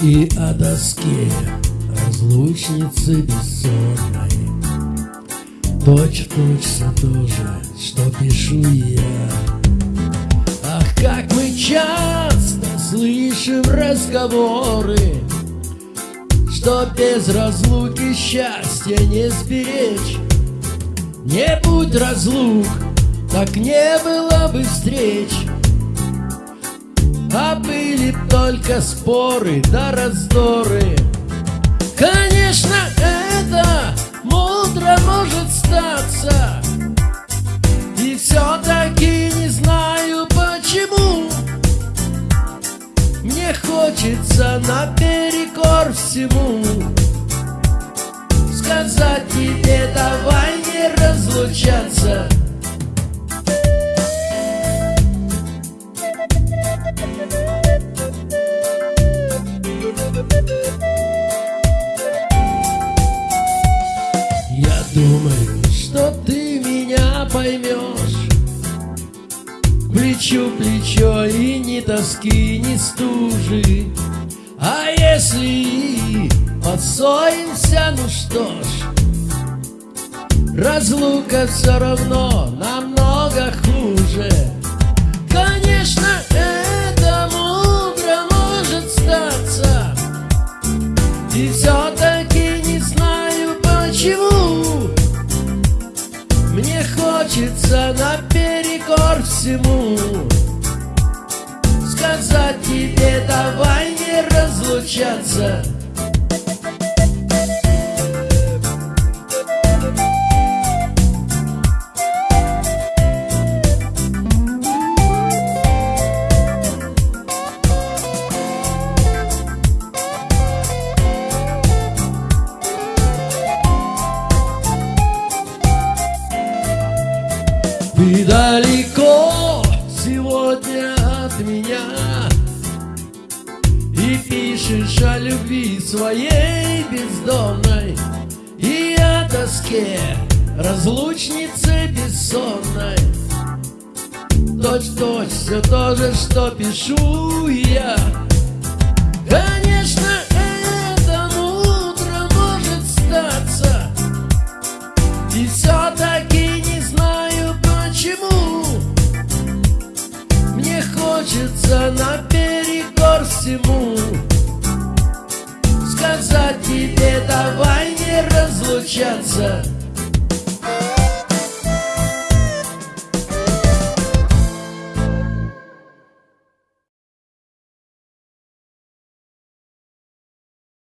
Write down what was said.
И о доске разлучницы бессонной. Точь-в-точь все то же, что пишу я. Ах, как мы часто слышим разговоры Что без разлуки счастья не сберечь. Не будь разлук, так не было бы встреч А были только споры да раздоры. Конечно, это мудро может статься. И все-таки не знаю почему. Мне хочется наперекор всему. Сказать тебе давай не разлучаться Плечу плечо и ни тоски, ни стужи. А если и поссоримся, ну что ж Разлука все равно намного хуже. Конечно, это мудро может статься. И все-таки не знаю почему. Мне хочется наперекор всему. Сказать тебе давай не разлучаться. Ты далеко меня. И пишешь о любви своей бездомной И о тоске разлучницы бессонной. Точь-точь все то же, что пишу я. Конечно, это мудро может статься. И все-таки Хочется наперекор всему Сказать тебе давай не разлучаться